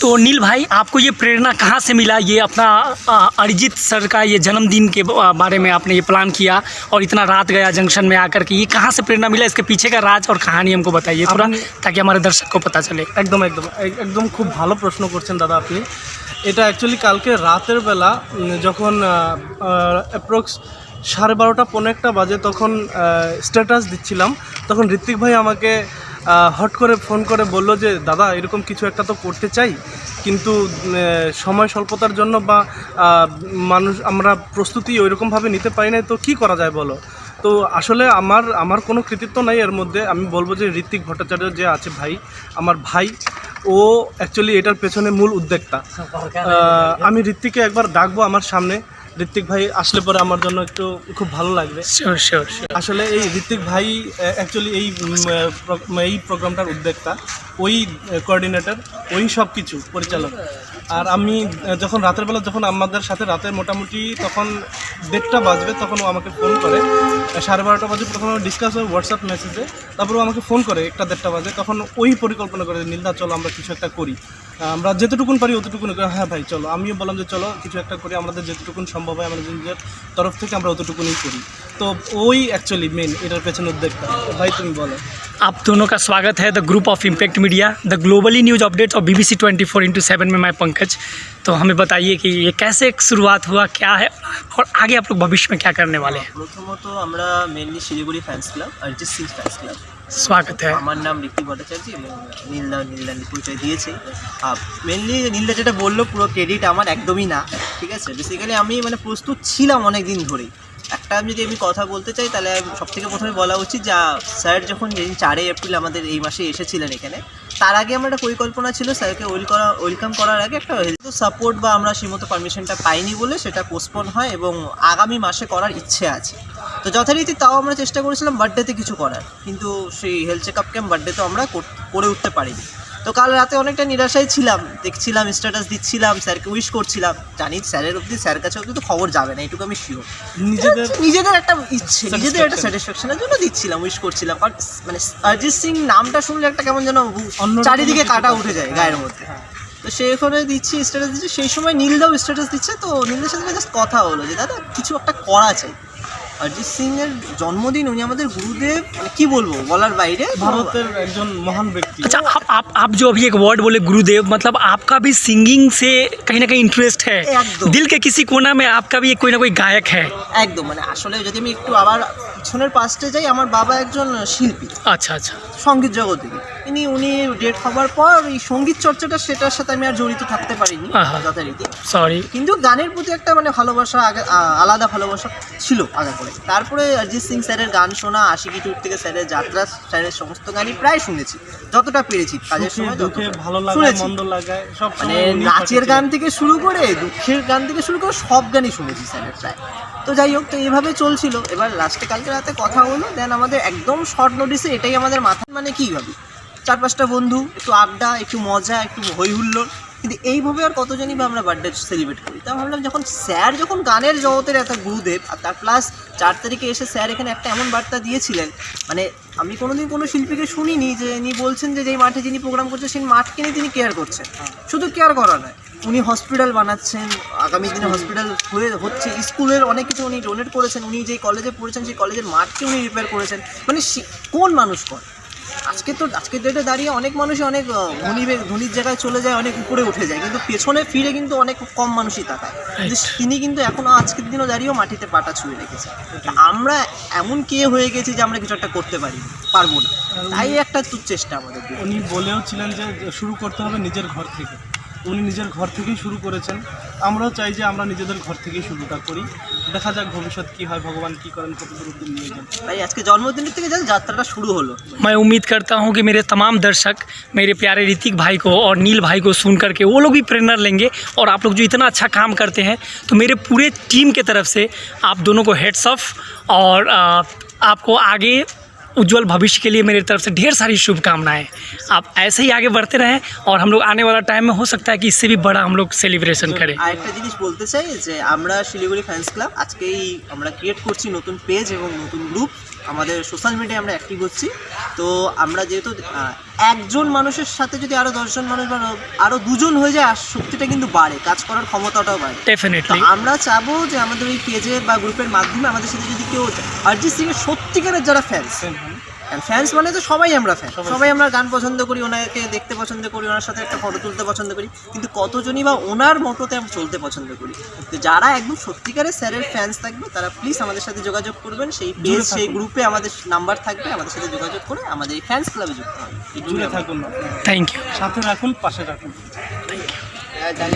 तो नील भाई आपको ये प्रेरणा कहाँ से मिला ये अपना अ, अरिजीत सर का ये जन्मदिन के ब- बारे में आपने ये प्लान किया और इतना रात गया जंक्शन में आकर के ये कहाँ से प्रेरणा मिला इसके पीछे का राज और कहानी हमको बताइए थोड़ा আপনি- ताकि हमारे दर्शक को पता चले একদম একদম এক- একদম খুব ভালো প্রশ্ন করছেন দাদা আপনি এটা অ্যাকচুয়ালি কালকে রাতের বেলা উম, যখন অ্যাপ্রক্স সাড়ে বারোটা পনেরো একটা বাজে তখন স্ট্যাটাস দিচ্ছিলাম তখন ঋত্বিক ভাই আমাকে আহ, হট করে ফোন করে বলল যে দাদা এরকম কিছু একটা তো করতে চাই কিন্তু সময় স্বল্পতার জন্য বা মানুষ আমরা প্রস্তুতি ওইরকমভাবে নিতে পারি না তো কি করা যায় বলো? তো আসলে আমার আমার কোনো কৃতিত্ব নাই এর মধ্যে। আমি বলব যে ঋত্বিক ভট্টাচার্য যে আছে ভাই আমার ভাই ও অ্যাকচুয়ালি এটার পেছনে মূল উদ্যোক্তা। আমি ঋত্বিককে একবার ডাকবো আমার সামনে। ঋত্বিক ভাই আসলে পরে আমার জন্য একটু খুব ভালো লাগবে। আসলে এই ঋত্বিক ভাই অ্যাকচুয়ালি এই এই প্রোগ্রামটার উদ্যোক্তা ওই কোঅর্ডিনেটর ওই সব কিছু পরিচালক। আর আমি যখন রাতের বেলা যখন আমাদের সাথে রাতে মোটামুটি তখন দেড়টা বাজবে তখন ও আমাকে ফোন করে। সাড়ে বারোটা বাজে প্রথমে ডিসকাস হয় হোয়াটসঅ্যাপ মেসেজে তারপর ও আমাকে ফোন করে একটা দেড়টা বাজে। তখন ওই পরিকল্পনা করে নীলদা চলো আমরা কিছু একটা করি। আমরা যেতটুকুন পারি অতটুকুন করে, হ্যাঁ ভাই চলো আমিও বললাম যে চলো কিছু একটা করি আমাদের যেতটুকুন সম্ভব হয় আমাদের নিজের তরফ থেকে আমরা অতটুকুনই করি তো ওই অ্যাকচুয়ালি মেন এটার পেছনে উদ্যোগটা ভাই তুমি বলো आप दोनों का स्वागत है the group of impact media the globally news updates और B B C twenty four into seven में मैं पंकज तो हमें बताइए कि ये कैसे एक शुरुआत हुआ क्या है और आगे आप लोग भविष्य में क्या करने वाले हैं প্রথমত আমরা mainly Siliguri fans club Arijit Singh fans club स्वागत है আমার নাম ঋত্বিক ভট্টাচার্য এবং নীলদা নীলদা পরিচয় দিয়েছে মেনলি নীলদা যেটা বললো পুরো ক্রেডিট আমার একদমই না ঠিক আছে বেসিক্যালি আমি মানে প্রস্তুত ছিলাম অনেক দিন ধরেই একটা আমি যদি আমি কথা বলতে চাই তাহলে সব থেকে প্রথমে বলা উচিত যা স্যার যখন যেদিন চারই এপ্রিল আমাদের এই মাসে এসেছিলেন এখানে তার আগে আমার একটা পরিকল্পনা ছিল স্যারকে ওয়েল করা ওয়েলকাম করার আগে একটা হেলথ সাপোর্ট বা আমরা সেইমতো পারমিশনটা পাইনি বলে সেটা পোস্টপোন হয় এবং আগামী মাসে করার ইচ্ছে আছে তো যথারীতি তাও আমরা চেষ্টা করেছিলাম বার্থডেতে কিছু করার। কিন্তু সেই হেলথ চেক আপ ক্যাম্প বার্থডেতেও আমরা করে উঠতে পারিনি। তো কাল রাতে অনেকটা নিরাশায় ছিলাম দেখছিলাম স্ট্যাটাস দিচ্ছিলাম স্যারকে উইশ করছিলাম। জানি স্যারের অবধি স্যার কাছে অবধি তো খবর যাবে না এটুকু আমি শিওর নিজেদের নিজেদের একটা ইচ্ছে নিজেদের একটা স্যাটিসফ্যাকশনের জন্য দিচ্ছিলাম উইশ করছিলাম। কারণ মানে অরিজিৎ সিং নামটা শুনলে একটা কেমন যেন চারিদিকে কাটা উঠে যায় গায়ের মধ্যে। তো সেখানে দিচ্ছি স্ট্যাটাস দিচ্ছি। সেই সময় নীলদাও স্ট্যাটাস দিচ্ছে তো নীলের সাথে জাস্ট কথা হলো যে দাদা কিছু একটা করা চাই। অরিজিৎ সিং এর জন্মদিন উনি আমাদের গুরুদেব মানে কি বলবো বলার বাইরে ভারতের একজন মহান ব্যক্তি अच्छा आप आप आप जो अभी एक वर्ड बोले गुरुदेव मतलब आपका भी सिंगिंग से कहीं ना कहीं इंटरेस्ट है एकदम। दिल के किसी कोना में आपका भी एक कोई ना कोई गायक है একদম মানে আসলে যদি আমি একটু আবার পিছনের পাশে যাই আমার বাবা একজন শিল্পী अच्छा अच्छा সঙ্গীত জগতে ইনি উনি ডেট হবার পর এই সংগীত চর্চাটা সেটার সাথে আমি আর জড়িত থাকতে পারিনি। যথারীতি। सॉरी কিন্তু গানের প্রতি একটা মানে ভালোবাসা আগে আলাদা ভালোবাসা ছিল আগে করে তারপরে অরিজিৎ সিং স্যারের গান শোনা আশিকি টুর থেকে স্যারের যাত্রা স্যারের সমস্ত গানই প্রায় শুনেছি। যতটা পেরেছি কাজের সময় দুঃখে ভালো শুনেছি। মন্দ লাগায় সব মানে নাচের গান থেকে শুরু করে দুঃখের গান থেকে শুরু করে সব গানই শুনেছি স্যারের প্রায়। তো যাই হোক তো এইভাবে চলছিল। এবার লাস্টে কালকে রাতে কথা হলো দেন আমাদের একদম শর্ট নোটিসে এটাই আমাদের মাথায় মানে কী ভাবি? চার পাঁচটা বন্ধু, একটু আড্ডা, একটু মজা, একটু হই হুল্লোড় কিন্তু এইভাবে আর কতজনই বা আমরা বার্থডে সেলিব্রেট করি? তা ভাবলাম যখন স্যার যখন গানের জগতের এত গুরুদেব, আর তার প্লাস চার তারিখে এসে স্যার এখানে একটা এমন বার্তা দিয়েছিলেন মানে আমি কোনোদিন কোনো শিল্পীকে শুনিনি যে ইনি বলছেন যে যেই মাঠে যিনি প্রোগ্রাম করছেন, সেই মাঠকে নিয়ে তিনি কেয়ার করছেন। শুধু কেয়ার করা নয়, উনি হসপিটাল বানাচ্ছেন, আগামী দিনে হসপিটাল হয়ে হচ্ছে, স্কুলের অনেক কিছু উনি ডোনেট করেছেন, উনি যেই কলেজে পড়েছেন, সেই কলেজের মাঠকে উনি রিপেয়ার করেছেন। মানে কোন মানুষ করে? আজকে তো আজকের ডেটে দাঁড়িয়ে অনেক মানুষই অনেক ধনী ধনির জায়গায় চলে যায় অনেক উপরে উঠে যায়। কিন্তু পেছনে ফিরে কিন্তু অনেক কম মানুষই তাকায়। তিনি কিন্তু এখনও আজকের দিনও দাঁড়িয়েও মাটিতে পাটা ছুঁয়ে রেখেছে। আমরা এমন কে হয়ে গেছি যে আমরা কিছু একটা করতে পারি পারব না। তাই একটা তো চেষ্টা আমাদের। উনি বলেও ছিলেন যে শুরু করতে হবে নিজের ঘর থেকে। উনি নিজের ঘর থেকেই শুরু করেছেন আমরাও চাই যে আমরা নিজেদের ঘর থেকেই শুরুটা করি দেখা যাক ভবিষ্যৎ কি হয় ভগবান কি করেন কত দূর অব্দি নিয়ে যান তাই আজকে জন্মদিনের থেকে যান যাত্রাটা শুরু হলো मैं उम्मीद करता हूँ कि मेरे तमाम दर्शक मेरे प्यारे ऋतिक भाई को और नील भाई को सुन करके वो लोग भी प्रेरणा लेंगे और आप लोग जो इतना अच्छा काम करते हैं तो मेरे पूरे टीम के तरफ से आप दोनों को हेड्स ऑफ और आ, आपको आगे उज्जवल भविष्य के लिए मेरी तरफ से ढेर सारी शुभकामनाएं आप ऐसे ही आगे बढ़ते रहें और हम लोग आने वाला टाइम में हो सकता है कि इससे भी बड़ा हम लोग सेलिब्रेशन करें আরেকটা জিনিস বলতে চাই যে আমরা শিলিগুড়ি ফ্যান্স ক্লাব আজকেই আমরা ক্রিয়েট করছি নতুন পেজ এবং নতুন গ্রুপ আমাদের সোশ্যাল মিডিয়ায় আমরা অ্যাক্টিভ হচ্ছি তো আমরা যেহেতু আহ, একজন মানুষের সাথে যদি আরও দশজন মানুষ বা আরও দুজন হয়ে যায় আর শক্তিটা কিন্তু বাড়ে কাজ করার ক্ষমতাটাও বাড়ে তো ডেফিনেটলি আমরা চাবো যে আমাদের ওই পেজে বা গ্রুপের মাধ্যমে আমাদের সাথে যদি কেউ অরিজিৎ সিং এর সত্যিকারের যারা ফ্যান্স ফ্যান্স মানে তো সবাই আমরা ফ্যান সবাই আমরা গান পছন্দ করি ওনাকে দেখতে পছন্দ করি ওনার সাথে একটা ফটো তুলতে পছন্দ করি। কিন্তু কতজনই বা ওনার মতোতে আমরা চলতে পছন্দ করি? তো যারা একদম সত্যিকারের স্যারের ফ্যান্স থাকবে তারা প্লিজ আমাদের সাথে যোগাযোগ করবেন। সেই পেজ সেই গ্রুপে আমাদের নাম্বার থাকবে আমাদের সাথে যোগাযোগ করে আমাদের এই ফ্যান্স ক্লাবে যুক্ত হবে জুড়ে থাকুন। থ্যাংক ইউ সাথে রাখুন পাশে রাখুন। জানি